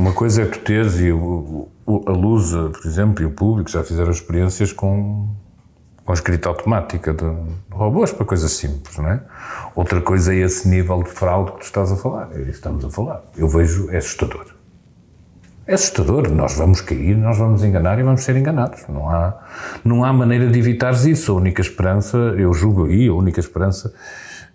uma coisa é tu teres, e o, o, a Lusa, por exemplo, e o público já fizeram experiências com, com escrita automática de robôs para coisas simples, não é? Outra coisa é esse nível de fraude que tu estás a falar, é isso que estamos a falar. Eu vejo, é assustador. É assustador, nós vamos cair, nós vamos enganar e vamos ser enganados. Não há, não há maneira de evitar isso. A única esperança, eu julgo aí, a única esperança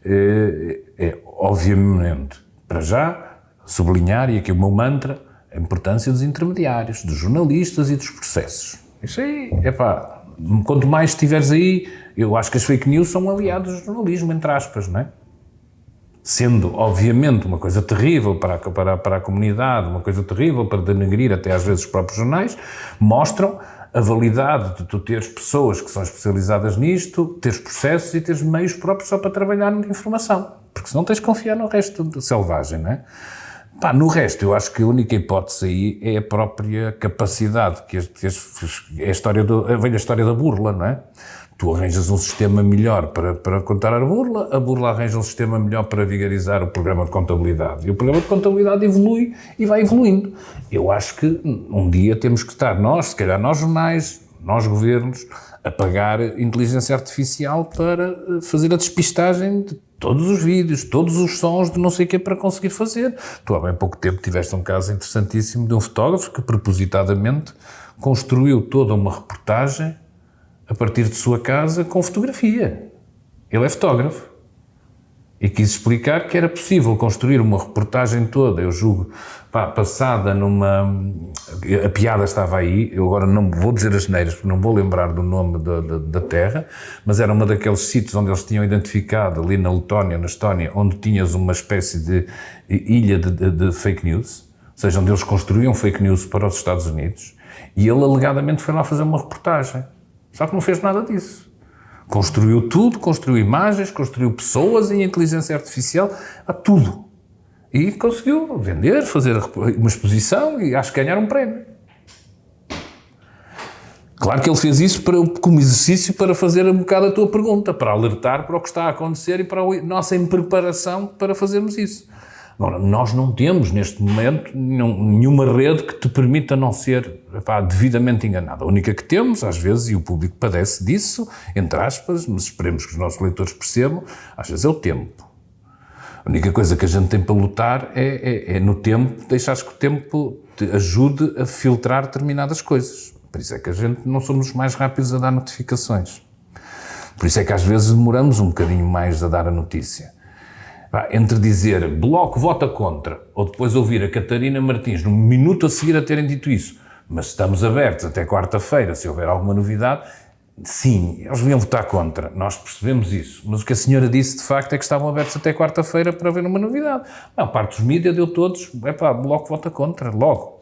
é, é obviamente, para já, sublinhar, e aqui o meu mantra, a importância dos intermediários, dos jornalistas e dos processos. Isso aí, é quanto mais estiveres aí, eu acho que as fake news são aliados do jornalismo, entre aspas, não é? Sendo, obviamente, uma coisa terrível para a, para, para a comunidade, uma coisa terrível para denegrir até às vezes os próprios jornais, mostram a validade de tu teres pessoas que são especializadas nisto, teres processos e teres meios próprios só para trabalhar na informação. Porque senão tens de confiar no resto do selvagem, não é? Pá, no resto, eu acho que a única hipótese aí é a própria capacidade, que é a, história do, a velha história da burla, não é? Tu arranjas um sistema melhor para, para contar a burla, a burla arranja um sistema melhor para vigarizar o programa de contabilidade. E o programa de contabilidade evolui e vai evoluindo. Eu acho que um dia temos que estar nós, se calhar nós jornais, nós governos, a pagar inteligência artificial para eh, fazer a despistagem de todos os vídeos, todos os sons de não sei o que para conseguir fazer. Tu há bem pouco tempo tiveste um caso interessantíssimo de um fotógrafo que propositadamente construiu toda uma reportagem a partir de sua casa com fotografia. Ele é fotógrafo e quis explicar que era possível construir uma reportagem toda, eu julgo, pá, passada numa... A piada estava aí, eu agora não vou dizer as neiras, porque não vou lembrar do nome da, da, da, terra, mas era uma daqueles sítios onde eles tinham identificado, ali na Letónia, na Estónia, onde tinhas uma espécie de ilha de, de, de fake news, ou seja, onde eles construíam fake news para os Estados Unidos, e ele alegadamente foi lá fazer uma reportagem. Só que não fez nada disso. Construiu tudo, construiu imagens, construiu pessoas em inteligência artificial, a tudo. E conseguiu vender, fazer uma exposição e acho que ganhar um prémio. Claro que ele fez isso para, como exercício para fazer um bocado a tua pergunta, para alertar para o que está a acontecer e para a nossa preparação para fazermos isso. Agora, nós não temos, neste momento, nenhuma rede que te permita não ser epá, devidamente enganado. A única que temos, às vezes, e o público padece disso, entre aspas, mas esperemos que os nossos leitores percebam, às vezes é o tempo. A única coisa que a gente tem para lutar é, é, é no tempo, deixares que o tempo te ajude a filtrar determinadas coisas. Por isso é que a gente não somos mais rápidos a dar notificações. Por isso é que às vezes demoramos um bocadinho mais a dar a notícia entre dizer Bloco vota contra ou depois ouvir a Catarina Martins no minuto a seguir a terem dito isso, mas estamos abertos até quarta-feira, se houver alguma novidade, sim, eles deviam votar contra, nós percebemos isso, mas o que a senhora disse de facto é que estavam abertos até quarta-feira para ver uma novidade. A parte dos mídias deu todos, é pá, Bloco vota contra, logo.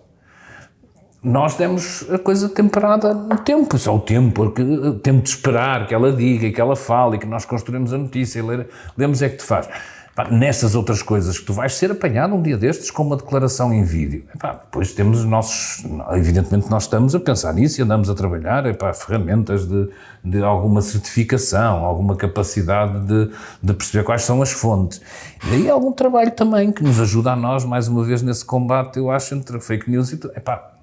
Nós demos a coisa temperada no tempo, só o tempo, o tempo de esperar que ela diga, que ela fale, que nós construímos a notícia, e lemos é que te faz. Pá, nessas outras coisas que tu vais ser apanhado um dia destes com uma declaração em vídeo. Epá, depois temos os nossos, evidentemente nós estamos a pensar nisso e andamos a trabalhar epá, ferramentas de, de alguma certificação, alguma capacidade de, de perceber quais são as fontes. E aí algum trabalho também que nos ajuda a nós, mais uma vez, nesse combate, eu acho, entre fake news e... Epá,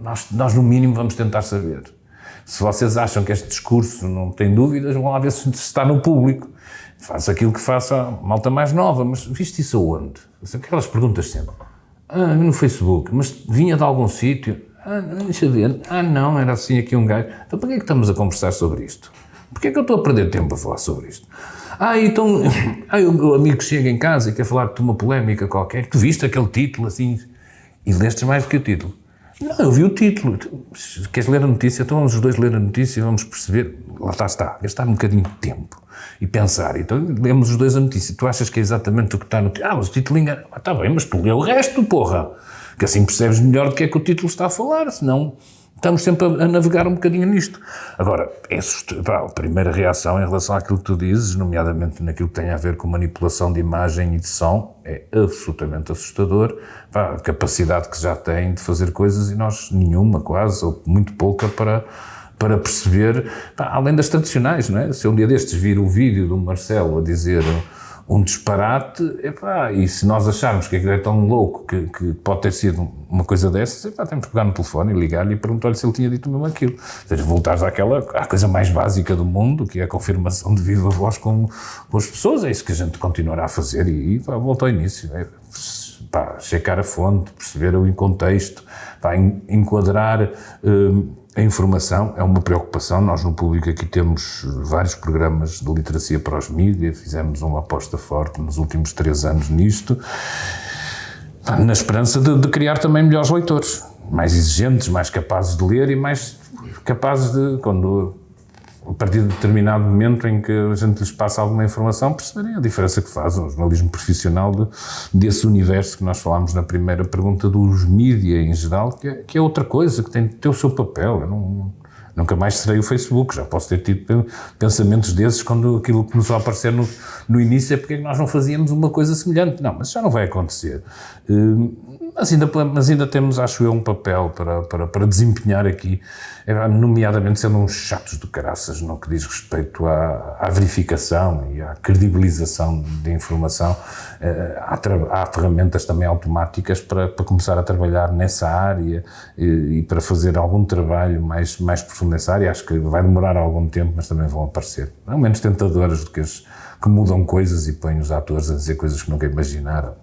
nós, nós no mínimo vamos tentar saber. Se vocês acham que este discurso não tem dúvidas, vão lá ver se está no público Faço aquilo que faço a malta mais nova, mas viste isso aonde? Aquelas perguntas sempre. Ah, no Facebook, mas vinha de algum sítio? Ah, deixa ver. Ah, não, era assim aqui um gajo. Então para que é que estamos a conversar sobre isto? Porquê é que eu estou a perder tempo a falar sobre isto? Ah, então, ah, o amigo chega em casa e quer falar de uma polémica qualquer, tu viste aquele título assim, e lestes mais do que o título. Não, eu vi o título. Queres ler a notícia? Então vamos os dois ler a notícia e vamos perceber. Lá está, está. Gastar um bocadinho de tempo e pensar. Então lemos os dois a notícia. Tu achas que é exatamente o que está no título? Ah, mas o título engana. Ah, está bem, mas tu lê o resto, porra. Que assim percebes melhor do que é que o título está a falar, senão estamos sempre a, navegar um bocadinho nisto. Agora, é a primeira reação em relação àquilo que tu dizes, nomeadamente naquilo que tem a ver com manipulação de imagem e de som, é absolutamente assustador. A capacidade que já tem de fazer coisas e nós nenhuma, quase, ou muito pouca, para para perceber, além das tradicionais, não é? Se um dia destes vir o vídeo do Marcelo a dizer um disparate, epá, e se nós acharmos que aquilo é tão louco que, que pode ter sido uma coisa dessas, epá, temos que pegar no telefone e ligar-lhe e perguntar-lhe se ele tinha dito mesmo aquilo. Ou seja, voltares àquela, à coisa mais básica do mundo, que é a confirmação de viva voz com, com as pessoas, é isso que a gente continuará a fazer e, e pá, volta ao início. É, pá, checar a fonte, perceber o contexto, pá, enquadrar hum, a informação é uma preocupação. Nós no público aqui temos vários programas de literacia para os mídias, fizemos uma aposta forte nos últimos três anos nisto, na esperança de, de criar também melhores leitores, mais exigentes, mais capazes de ler e mais capazes de, quando a partir de determinado momento em que a gente lhes passa alguma informação, perceberem a diferença que faz um jornalismo profissional de, desse universo que nós falámos na primeira pergunta dos mídia em geral, que é, que é outra coisa, que tem de ter o seu papel. Não, nunca mais serei o Facebook, já posso ter tido pensamentos desses quando aquilo começou a aparecer no, no início, é porque é nós não fazíamos uma coisa semelhante. Não, mas já não vai acontecer. Uh, mas ainda, mas ainda temos, acho eu, um papel para, para, para desempenhar aqui, é, nomeadamente sendo uns chatos de caraças no que diz respeito à, à verificação e à credibilização de informação. Eh, há, há, ferramentas também automáticas para, para começar a trabalhar nessa área e, e, para fazer algum trabalho mais, mais profundo nessa área. Acho que vai demorar algum tempo, mas também vão aparecer. Não menos tentadoras do que as que mudam coisas e põem os atores a dizer coisas que nunca imaginaram.